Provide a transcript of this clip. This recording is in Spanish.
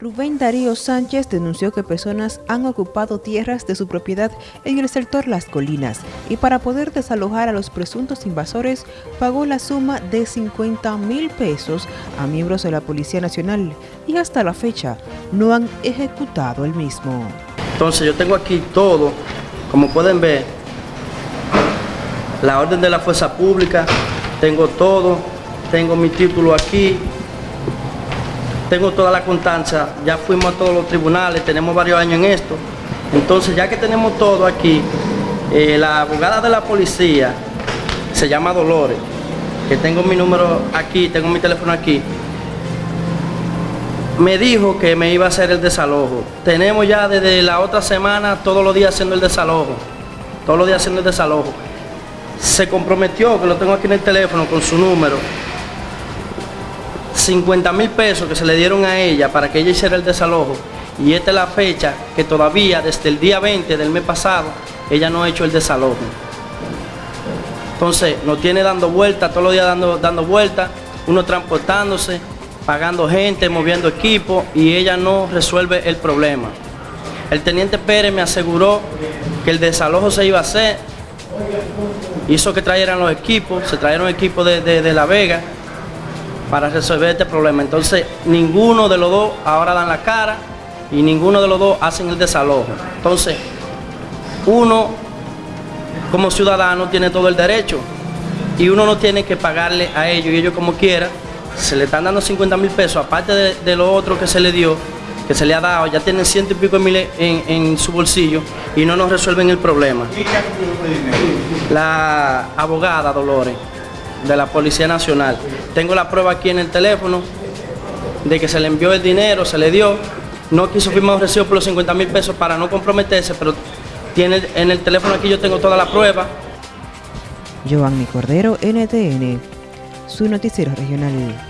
Rubén Darío Sánchez denunció que personas han ocupado tierras de su propiedad en el sector Las Colinas y para poder desalojar a los presuntos invasores pagó la suma de 50 mil pesos a miembros de la Policía Nacional y hasta la fecha no han ejecutado el mismo. Entonces yo tengo aquí todo, como pueden ver, la orden de la fuerza pública, tengo todo, tengo mi título aquí, tengo toda la constancia, ya fuimos a todos los tribunales, tenemos varios años en esto. Entonces, ya que tenemos todo aquí, eh, la abogada de la policía se llama Dolores, que tengo mi número aquí, tengo mi teléfono aquí, me dijo que me iba a hacer el desalojo. Tenemos ya desde la otra semana todos los días haciendo el desalojo, todos los días haciendo el desalojo. Se comprometió, que lo tengo aquí en el teléfono con su número, 50 mil pesos que se le dieron a ella para que ella hiciera el desalojo y esta es la fecha que todavía desde el día 20 del mes pasado ella no ha hecho el desalojo. Entonces nos tiene dando vueltas, todos los días dando, dando vueltas, uno transportándose, pagando gente, moviendo equipo y ella no resuelve el problema. El teniente Pérez me aseguró que el desalojo se iba a hacer, hizo que trajeran los equipos, se trajeron equipos de, de La Vega, para resolver este problema. Entonces, ninguno de los dos ahora dan la cara y ninguno de los dos hacen el desalojo. Entonces, uno como ciudadano tiene todo el derecho y uno no tiene que pagarle a ellos y ellos como quiera, se le están dando 50 mil pesos, aparte de, lo otro que se le dio, que se le ha dado, ya tienen ciento y pico de miles en, en su bolsillo y no nos resuelven el problema. La abogada Dolores de la Policía Nacional. Tengo la prueba aquí en el teléfono de que se le envió el dinero, se le dio. No quiso firmar un recibo por los 50 mil pesos para no comprometerse, pero tiene en el teléfono aquí yo tengo toda la prueba. Giovanni Cordero, NTN, su noticiero regional.